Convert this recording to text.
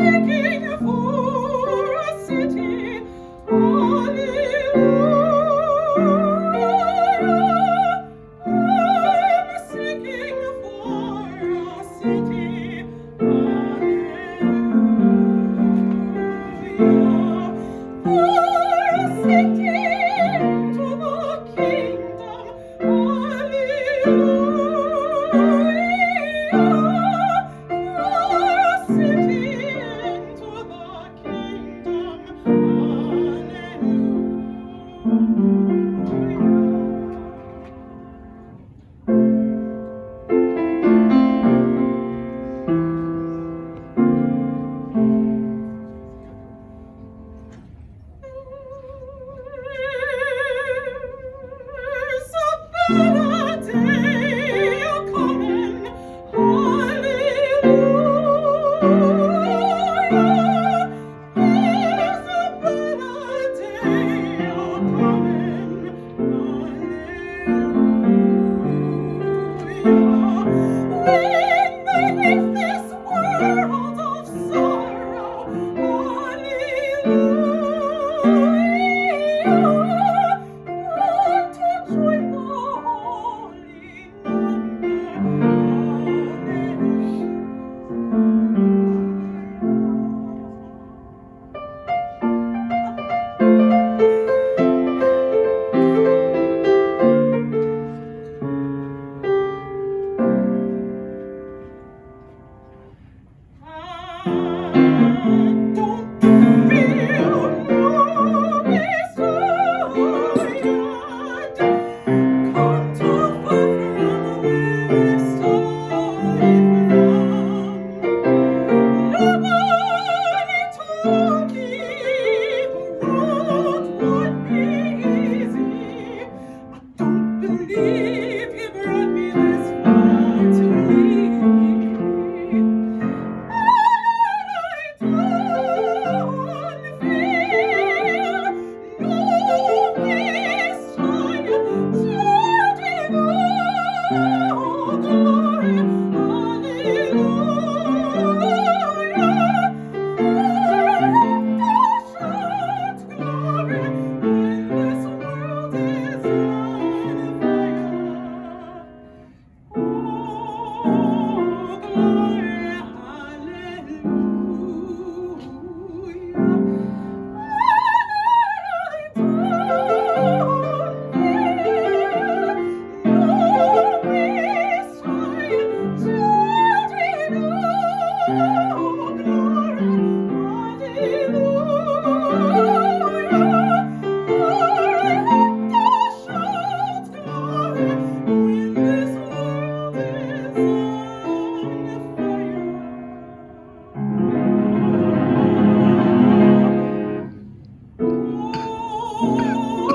seeking for